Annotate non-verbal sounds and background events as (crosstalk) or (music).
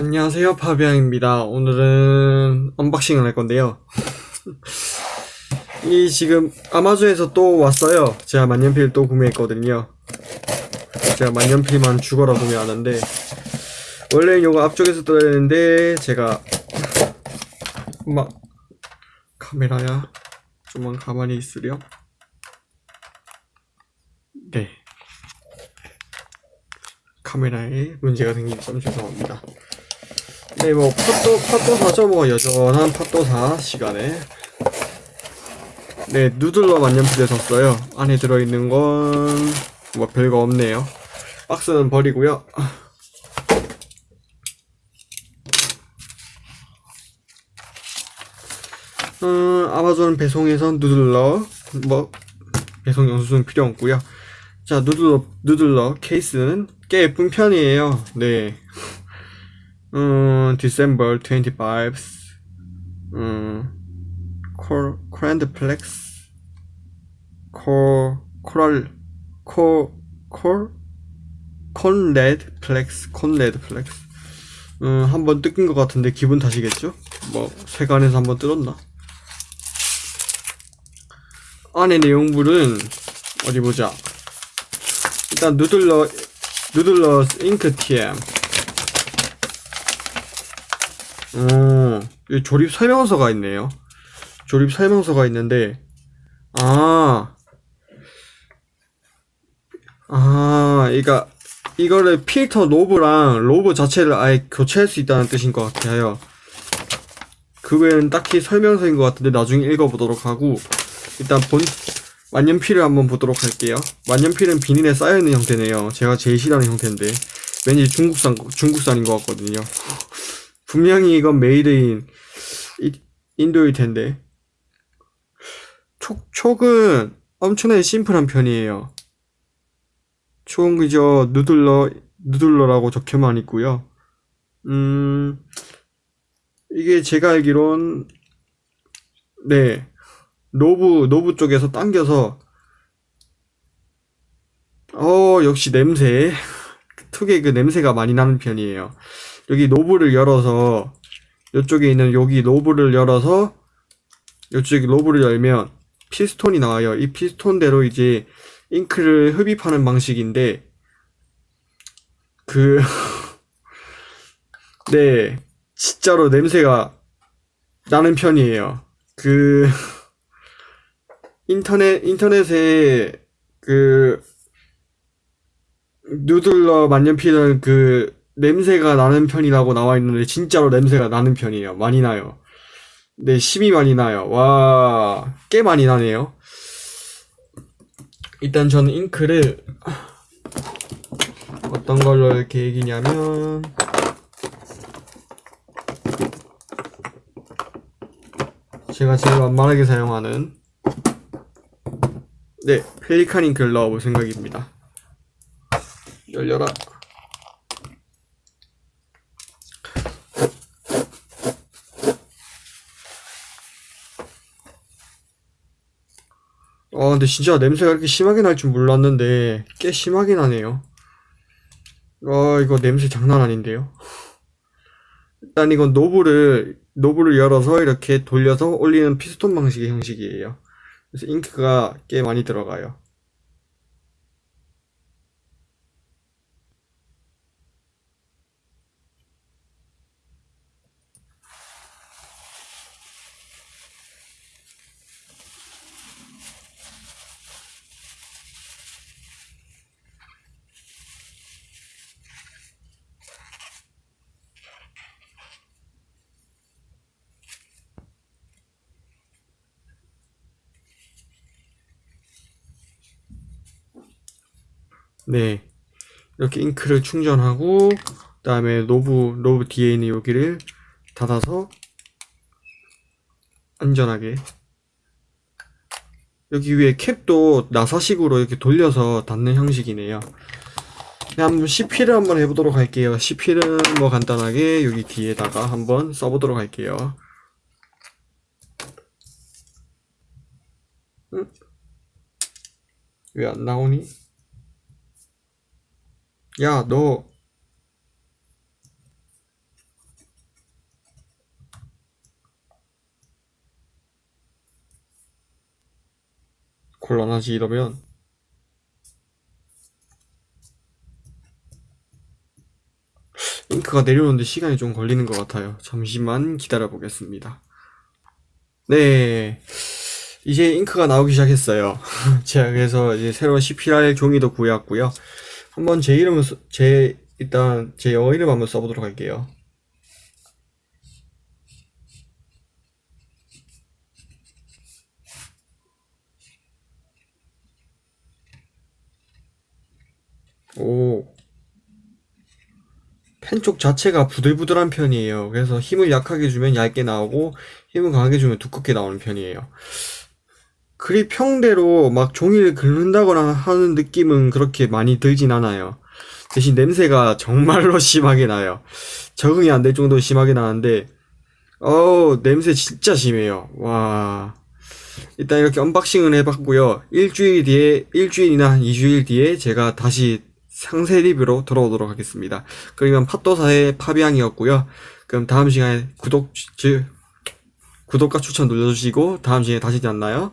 안녕하세요 파비앙입니다. 오늘은 unboxing을 할 건데요. (laughs) 이 지금 아마존에서 또 왔어요. 제가 만년필 또 구매했거든요. 제가 만년필만 죽어라 구매하는데 원래 이거 앞쪽에서 떠야 되는데 제가 막 카메라야? 좀만 가만히 있으렴. 네. 카메라에 문제가 생긴 점 죄송합니다 네, 뭐, 팟도, 팟도사죠, 뭐, 여전한 팟도사 시간에. 네, 누들러 만년필을 샀어요. 안에 들어있는 건, 뭐, 별거 없네요. 박스는 버리고요. 음, 아마존 배송에선 누들러, 뭐, 배송 영수증 필요 없고요. 자, 누들러, 누들러 케이스는 꽤 예쁜 편이에요. 네. 음, December 25, 음, 콜, 크랜드플렉스, 콜, 코랄, 콜, 콜, Konrad Flex, Konrad Flex. 음, 한번 뜯긴 것 같은데 기분 탓이겠죠? 뭐, 세관에서 한번 뜯었나? 안에 내용물은, 어디 보자. 일단, 누들러, 누들러 잉크 TM. 어, 이 조립 설명서가 있네요. 조립 설명서가 있는데, 아, 아, 그러니까 이거를 필터 knob랑 로브 자체를 아예 교체할 수 있다는 뜻인 것 같아요. 그거는 딱히 설명서인 것 같은데 나중에 읽어보도록 하고, 일단 본, 만년필을 한번 보도록 할게요. 만년필은 비닐에 쌓여있는 형태네요. 제가 제일 싫어하는 형태인데, 왠지 중국산, 중국산인 것 같거든요. 분명히 이건 made in 인도일 텐데. 촉, 촉은 엄청나게 심플한 편이에요. 촉은 그저 Noodler Noodler라고 적혀만 있고요. 음 이게 제가 알기론 네 knob knob 쪽에서 당겨서 어 역시 냄새. (laughs) 특유의 그 냄새가 많이 나는 편이에요 여기 knob를 열어서 이쪽에 있는 여기 knob를 열어서 이쪽에 knob를 열면 피스톤이 나와요. 이 피스톤대로 이제 잉크를 흡입하는 방식인데 그 (laughs) 네, 진짜로 냄새가 나는 편이에요. 그 (laughs) 인터넷 인터넷에 그 누들러 만년필은 그 냄새가 나는 편이라고 나와 있는데 진짜로 냄새가 나는 편이에요. 많이 나요. 네, 심이 많이 나요. 와, 꽤 많이 나네요. 일단 저는 잉크를 어떤 걸로 할 계획이냐면 제가 제일 만만하게 사용하는 네, 페리칸 잉크를 넣어볼 생각입니다. 열려라. 아 근데 진짜 냄새가 이렇게 심하게 날 줄 몰랐는데 꽤 심하게 나네요. 아 이거 냄새 장난 아닌데요? 일단 이건 knob를 knob를 열어서 이렇게 돌려서 올리는 피스톤 방식의 형식이에요. 그래서 잉크가 꽤 많이 들어가요 네. 이렇게 잉크를 충전하고 그 다음에 노브 노브 뒤에 있는 여기를 닫아서 안전하게. 여기 위에 캡도 나사식으로 이렇게 돌려서 닫는 형식이네요. 한번 CP를 한번 해보도록 할게요. CP는 뭐 간단하게 여기 뒤에다가 한번 써보도록 할게요. 응? 왜 안 나오니? 야, 너. 곤란하지 이러면. 잉크가 내려오는데 시간이 좀 걸리는 것 같아요. 잠시만 기다려 보겠습니다. 네. 이제 잉크가 나오기 시작했어요. (laughs) 제가 그래서 이제 새로운 CPR 종이도 구해왔고요. 한번 제 이름을, 써- 제, 일단 제 영어 이름 한번 써보도록 할게요. 오. 펜 쪽 자체가 부들부들한 편이에요. 그래서 힘을 약하게 주면 얇게 나오고 힘을 강하게 주면 두껍게 나오는 편이에요. 그리 평대로 막 종이를 긁는다거나 하는 느낌은 그렇게 많이 들진 않아요. 대신 냄새가 정말로 (laughs) 심하게 나요. 적응이 안 될 정도로 심하게 나는데, 어우, 냄새 진짜 심해요. 와. 일단 이렇게 unboxing을 해봤고요. 일주일 뒤에, 일주일이나 한 2주일 뒤에 제가 다시 상세 리뷰로 돌아오도록 하겠습니다. 그러면 팟도사의 파비앙이었고요. 그럼 다음 시간에 구독, 즉, 구독과 추천 눌러주시고, 다음 시간에 다시 만나요.